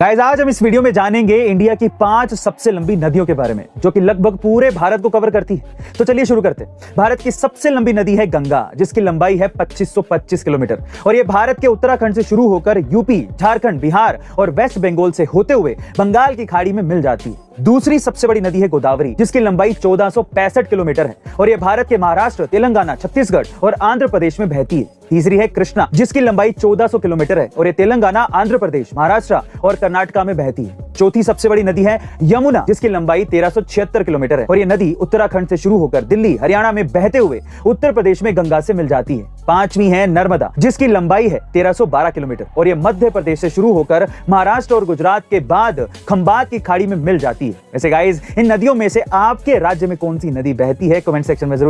Guys आज हम इस वीडियो में जानेंगे इंडिया की पाँच सबसे लंबी नदियों के बारे में, जो कि लगभग पूरे भारत को कवर करती है। तो चलिए शुरू करते हैं। भारत की सबसे लंबी नदी है गंगा, जिसकी लंबाई है 2525 किलोमीटर। और ये भारत के उत्तराखंड से शुरू होकर यूपी, झारखंड, बिहार और वेस्ट बंगाल से होते हुए बंगाल की खाड़ी में मिल जाती है। दूसरी सबसे बड़ी नदी है गोदावरी, जिसकी लंबाई चौदह किलोमीटर है। और ये भारत के महाराष्ट्र, तेलंगाना, छत्तीसगढ़ और आंध्र प्रदेश में बहती है। तीसरी है कृष्णा, जिसकी लंबाई 1400 किलोमीटर है और ये तेलंगाना, आंध्र प्रदेश, महाराष्ट्र और कर्नाटका में बहती है। चौथी सबसे बड़ी नदी है यमुना, जिसकी लंबाई तेरह किलोमीटर है और ये नदी उत्तराखंड से शुरू होकर दिल्ली, हरियाणा में बहते हुए उत्तर प्रदेश में गंगा से मिल जाती है। पांचवी है नर्मदा, जिसकी लंबाई है तेरह किलोमीटर और ये मध्य प्रदेश से शुरू होकर महाराष्ट्र और गुजरात के बाद खंबात की खाड़ी में मिल जाती है। वैसे गाइज़ इन नदियों में से आपके राज्य में कौन सी नदी बहती है? कमेंट सेक्शन में